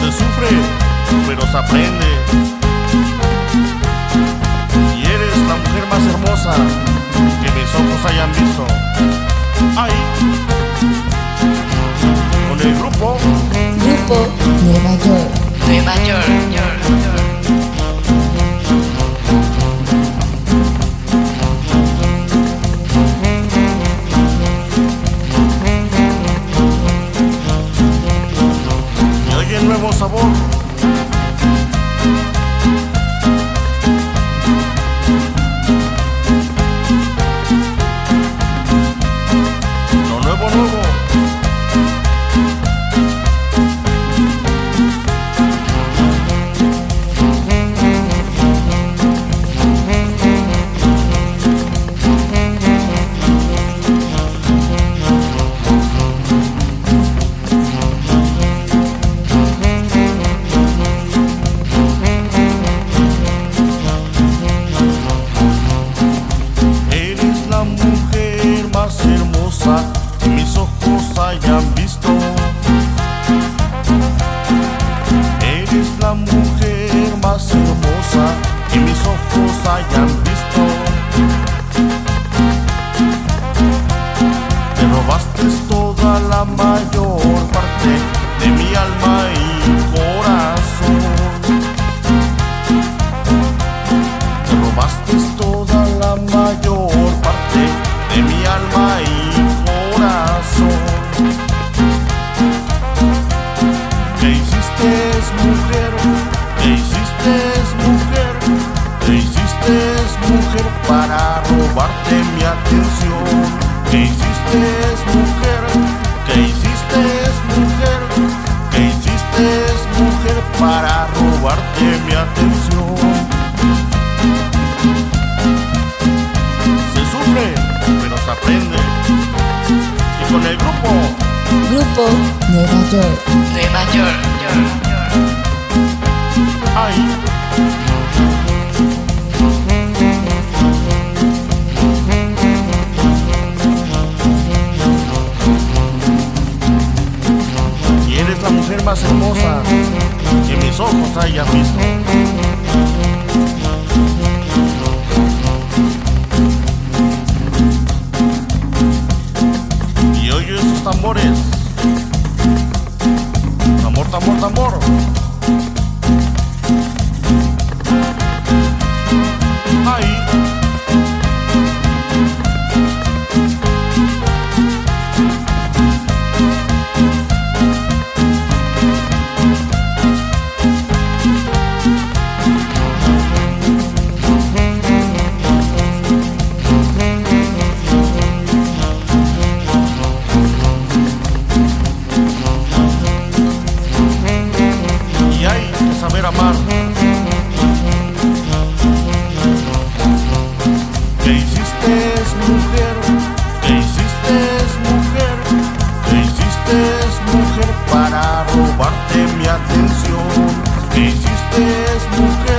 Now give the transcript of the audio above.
Se sufre, pero se aprende. Y eres la mujer más hermosa que mis ojos hayan visto. Ahí, con el grupo nuevo sabor. Hayan visto. Te robaste toda la mayor parte de mi alma y corazón. Te robaste toda la mayor parte de mi alma y corazón. ¿Qué hiciste mujer? ¿Qué hiciste mujer? ¿Qué hiciste mujer para robarte mi atención? ¿Qué hiciste mujer? ¿Qué hiciste mujer? ¿Qué hiciste mujer para robarte mi atención? Se sufre, pero se aprende. Y con el grupo Grupo Nueva York. Nueva York, York, York. hay la mujer más hermosa que mis ojos hayan visto. Y oye esos tambores. Tambor, tambor, tambor. Atención? ¿Qué hiciste mujer?